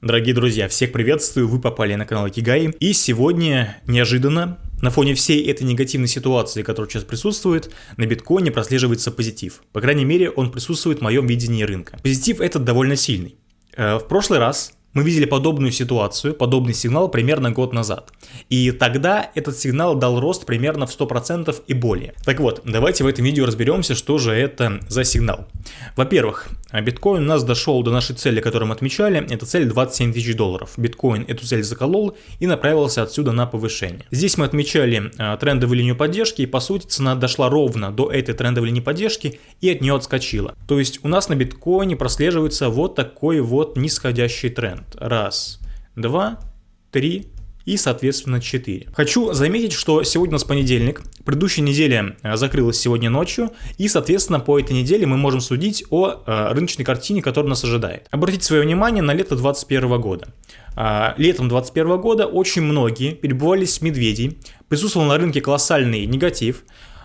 Дорогие друзья, всех приветствую, вы попали на канал Кигай. И сегодня, неожиданно, на фоне всей этой негативной ситуации, которая сейчас присутствует, на биткоине прослеживается позитив. По крайней мере, он присутствует в моем видении рынка. Позитив этот довольно сильный. Э, в прошлый раз мы видели подобную ситуацию, подобный сигнал примерно год назад. И тогда этот сигнал дал рост примерно в 100% и более. Так вот, давайте в этом видео разберемся, что же это за сигнал. Во-первых, биткоин у нас дошел до нашей цели, которую мы отмечали. Это цель 27 тысяч долларов. Биткоин эту цель заколол и направился отсюда на повышение. Здесь мы отмечали а, трендовую линию поддержки и по сути цена дошла ровно до этой трендовой линии поддержки и от нее отскочила. То есть у нас на биткоине прослеживается вот такой вот нисходящий тренд. Раз, два, три, и, соответственно, 4. Хочу заметить, что сегодня у нас понедельник, предыдущая неделя э, закрылась сегодня ночью, и, соответственно, по этой неделе мы можем судить о э, рыночной картине, которая нас ожидает. Обратите свое внимание на лето 2021 года. Э, летом 2021 года очень многие перебывались медведей, присутствовал на рынке колоссальный негатив,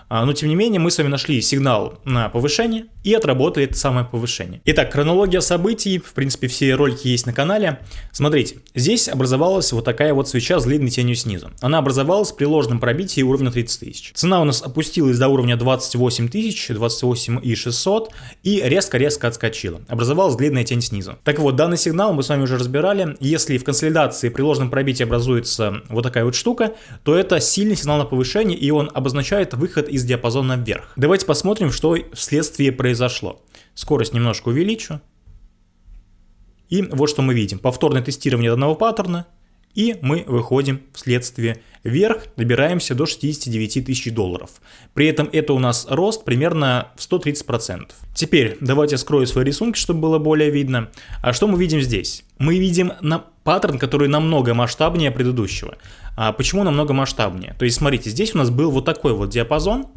а, но тем не менее мы с вами нашли сигнал на повышение и отработали это самое повышение. Итак, хронология событий, в принципе все ролики есть на канале. Смотрите, здесь образовалась вот такая вот свеча с длинной тенью снизу. Она образовалась при ложном пробитии уровня 30 тысяч. Цена у нас опустилась до уровня 28 тысяч, 28 и 600 и резко-резко отскочила. Образовалась длинная тень снизу. Так вот, данный сигнал мы с вами уже разбирали. Если в консолидации при ложном пробитии образуется вот такая вот штука, то это сильный сигнал на повышение и он обозначает выход из диапазона вверх. Давайте посмотрим, что вследствие произошло. Скорость немножко увеличу. И вот что мы видим. Повторное тестирование данного паттерна. И мы выходим вследствие вверх, добираемся до 69 тысяч долларов. При этом это у нас рост примерно в 130%. Теперь давайте скрою свои рисунки, чтобы было более видно. А что мы видим здесь? Мы видим на паттерн, который намного масштабнее предыдущего. А почему намного масштабнее? То есть смотрите, здесь у нас был вот такой вот диапазон,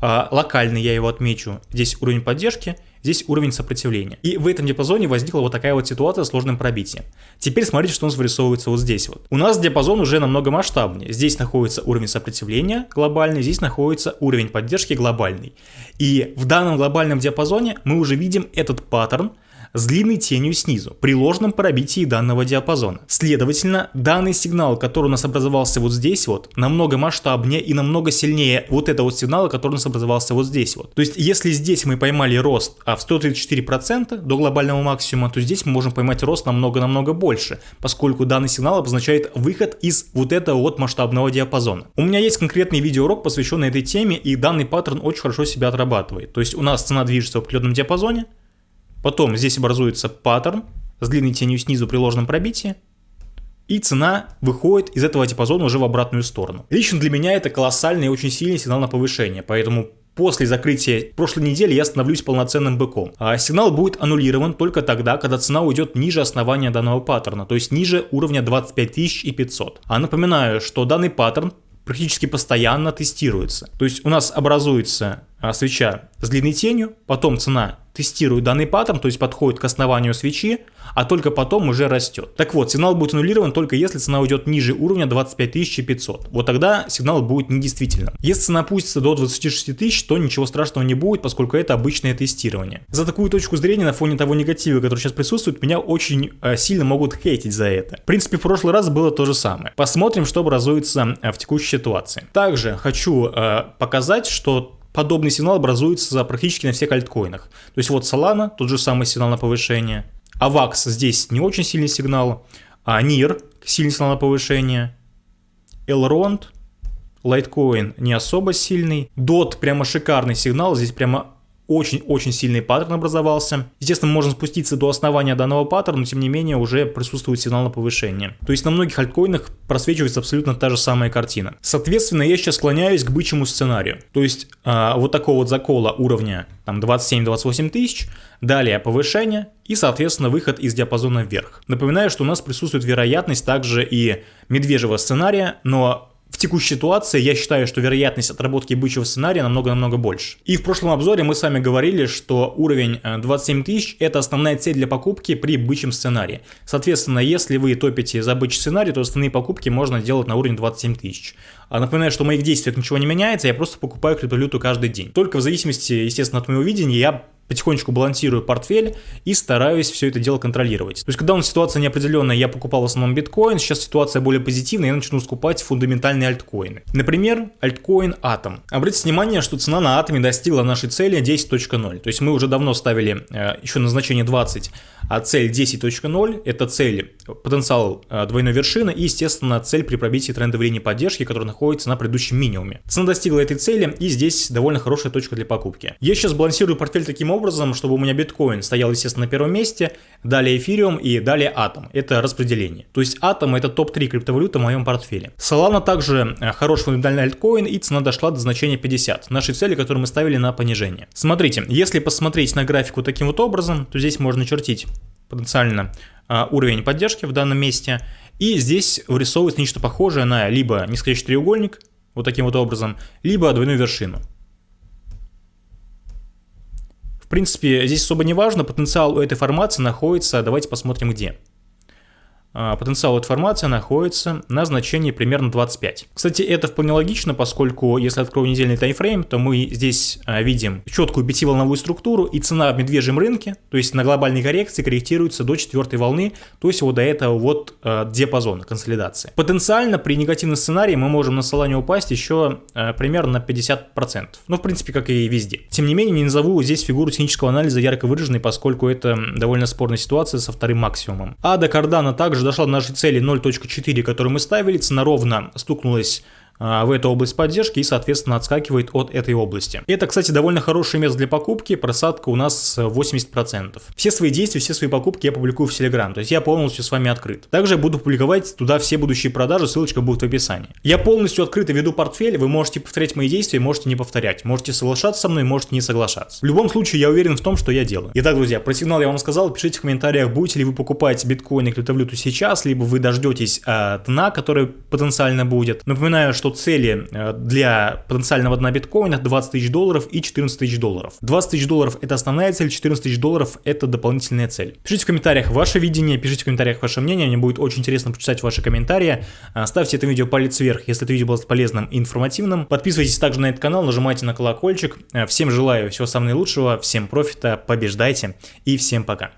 а, локальный я его отмечу, здесь уровень поддержки, здесь уровень сопротивления. И в этом диапазоне возникла вот такая вот ситуация с сложным пробитием. Теперь смотрите, что у нас вырисовывается вот здесь вот. У нас диапазон уже намного масштабнее. Здесь находится уровень сопротивления глобальный, здесь находится уровень поддержки глобальный. И в данном глобальном диапазоне мы уже видим этот паттерн, с длинной тенью снизу при ложном пробитии данного диапазона. Следовательно, данный сигнал, который у нас образовался вот здесь вот, намного масштабнее и намного сильнее вот этого вот сигнала, который у нас образовался вот здесь вот. То есть, если здесь мы поймали рост а в 134% до глобального максимума, то здесь мы можем поймать рост намного-намного больше, поскольку данный сигнал обозначает выход из вот этого вот масштабного диапазона. У меня есть конкретный видеоурок, посвященный этой теме, и данный паттерн очень хорошо себя отрабатывает. То есть, у нас цена движется в определенном диапазоне, Потом здесь образуется паттерн с длинной тенью снизу при ложном пробитии. И цена выходит из этого диапазона уже в обратную сторону. Лично для меня это колоссальный и очень сильный сигнал на повышение, поэтому после закрытия прошлой недели я становлюсь полноценным быком. А сигнал будет аннулирован только тогда, когда цена уйдет ниже основания данного паттерна, то есть ниже уровня 25 500. А напоминаю, что данный паттерн практически постоянно тестируется. То есть у нас образуется а, свеча с длинной тенью, потом цена тестирует данный паттерн, то есть подходит к основанию свечи, а только потом уже растет. Так вот, сигнал будет аннулирован только если цена уйдет ниже уровня 25 500. Вот тогда сигнал будет недействительным. Если цена опустится до 26 тысяч, то ничего страшного не будет, поскольку это обычное тестирование. За такую точку зрения на фоне того негатива, который сейчас присутствует, меня очень э, сильно могут хейтить за это. В принципе, в прошлый раз было то же самое. Посмотрим, что образуется э, в текущей ситуации. Также хочу э, показать, что подобный сигнал образуется практически на всех альткоинах. То есть вот Solana, тот же самый сигнал на повышение. AVAX здесь не очень сильный сигнал. А NIR сильный сигнал на повышение. Elrond, Litecoin не особо сильный. DOT прямо шикарный сигнал. Здесь прямо очень-очень сильный паттерн образовался. Естественно, можно спуститься до основания данного паттерна, но тем не менее уже присутствует сигнал на повышение. То есть на многих альткоинах просвечивается абсолютно та же самая картина. Соответственно, я сейчас склоняюсь к бычьему сценарию. То есть э, вот такого вот закола уровня там 27-28 тысяч, далее повышение и, соответственно, выход из диапазона вверх. Напоминаю, что у нас присутствует вероятность также и медвежьего сценария, но в текущей ситуации я считаю, что вероятность отработки бычьего сценария намного-намного больше. И в прошлом обзоре мы с вами говорили, что уровень 27 э, тысяч это основная цель для покупки при бычьем сценарии. Соответственно, если вы топите за бычий сценарий, то основные покупки можно делать на уровне 27 тысяч. А напоминаю, что в моих действиях ничего не меняется, я просто покупаю криптовалюту каждый день. Только в зависимости, естественно, от моего видения, я потихонечку балансирую портфель и стараюсь все это дело контролировать. То есть, когда у нас ситуация неопределенная, я покупал в основном биткоин, сейчас ситуация более позитивная, я начну скупать фундаментальные альткоины. Например, альткоин Atom. Обратите внимание, что цена на Атоме достигла нашей цели 10.0. То есть мы уже давно ставили э, еще на значение 20, а цель 10.0 это цель, потенциал э, двойной вершины и, естественно, цель при пробитии трендовой линии поддержки, которая находится на предыдущем минимуме. Цена достигла этой цели и здесь довольно хорошая точка для покупки. Я сейчас балансирую портфель таким образом, чтобы у меня биткоин стоял, естественно, на первом месте, далее эфириум и далее атом. Это распределение. То есть атом это топ-3 криптовалюты в моем портфеле. Solana также э, хороший фундаментальный альткоин и цена дошла до значения 50, нашей цели, которую мы ставили на понижение. Смотрите, если посмотреть на графику таким вот образом, то здесь можно чертить потенциально а, уровень поддержки в данном месте. И здесь вырисовывается нечто похожее на либо нисходящий треугольник, вот таким вот образом, либо двойную вершину. В принципе, здесь особо не важно, потенциал у этой формации находится, давайте посмотрим где. А, потенциал этой формации находится на значении примерно 25. Кстати, это вполне логично, поскольку если открою недельный таймфрейм, то мы здесь а, видим четкую пятиволновую структуру и цена в медвежьем рынке, то есть на глобальной коррекции корректируется до четвертой волны, то есть вот до этого вот э, диапазона консолидации. Потенциально при негативном сценарии мы можем на Solana упасть еще примерно на 50%. Ну, в принципе, как и везде. Тем не менее, не назову здесь фигуру технического анализа ярко выраженной, поскольку это довольно спорная ситуация со вторым максимумом. А до кардана также дошла до нашей цели 0.4, которую мы ставили, цена ровно стукнулась в эту область поддержки и, соответственно, отскакивает от этой области. Это, кстати, довольно хорошее место для покупки, просадка у нас 80%. Все свои действия, все свои покупки я публикую в Telegram, то есть я полностью с вами открыт. Также буду публиковать туда все будущие продажи, ссылочка будет в описании. Я полностью открыто веду портфель, вы можете повторять мои действия, можете не повторять, можете соглашаться со мной, можете не соглашаться. В любом случае, я уверен в том, что я делаю. Итак, друзья, про сигнал я вам сказал, пишите в комментариях, будете ли вы покупать биткоин и криптовалюту сейчас, либо вы дождетесь э, дна, который потенциально будет. Напоминаю, что что цели э, для потенциального дна биткоина 20 тысяч долларов и 14 тысяч долларов. 20 тысяч долларов это основная цель, 14 тысяч долларов это дополнительная цель. Пишите в комментариях ваше видение, пишите в комментариях ваше мнение, мне будет очень интересно почитать ваши комментарии. Э, ставьте это видео палец вверх, если это видео было полезным и информативным. Подписывайтесь также на этот канал, нажимайте на колокольчик. Э, всем желаю всего самого наилучшего, всем профита, побеждайте и всем пока.